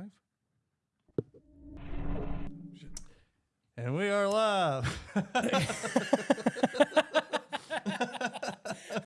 live? And we are live.